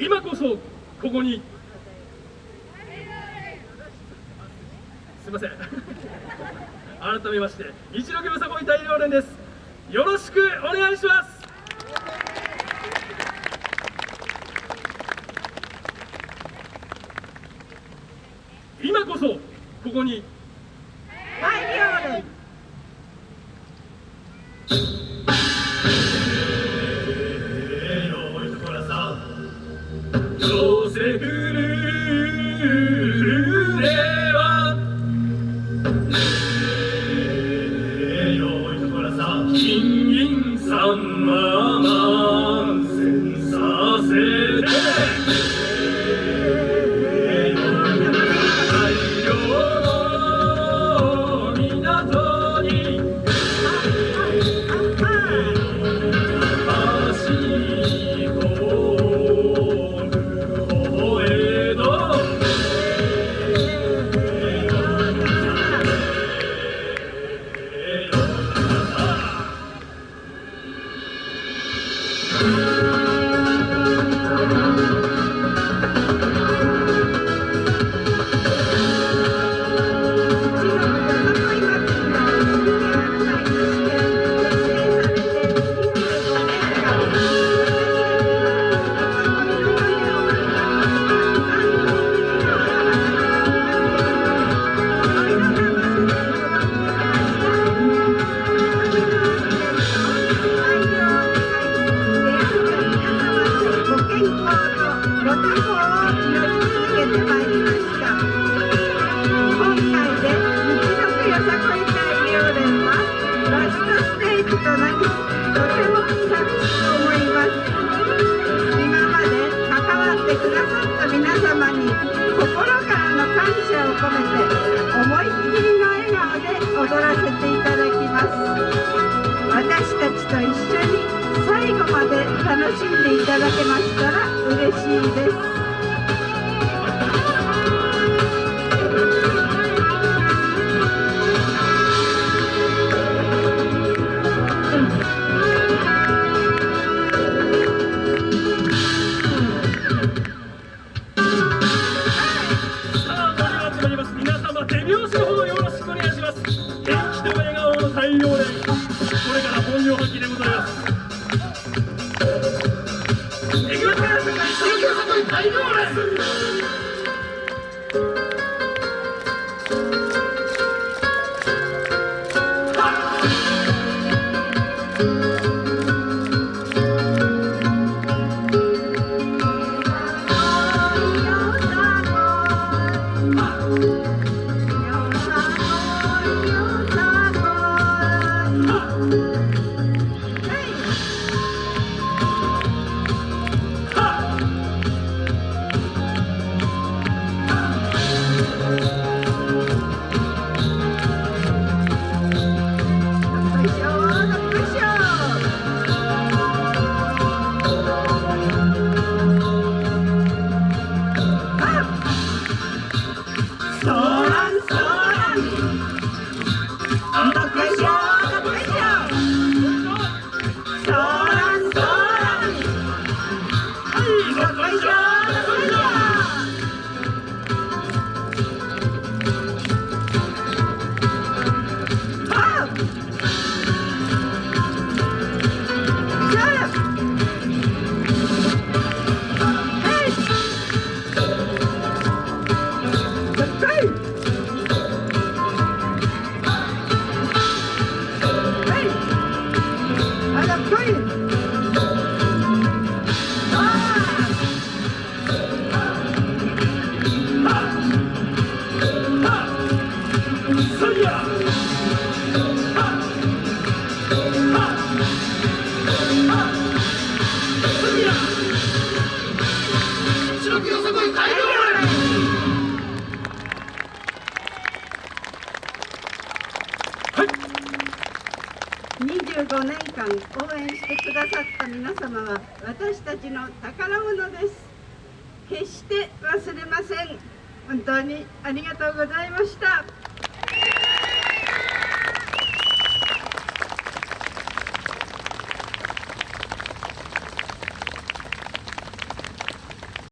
今こそここに。すいません。改めまして一六よさこい大連です。よろしくお願いします。今こそここに。大量とな心からの感謝を込めて思いっきりの笑顔で踊らせていただき最後まで楽しんでいただけましたら嬉しいです、皆様、手拍子のほど 25年間応援してくださった皆様は私たちの宝物です。決して忘れません。本当にありがとうございました。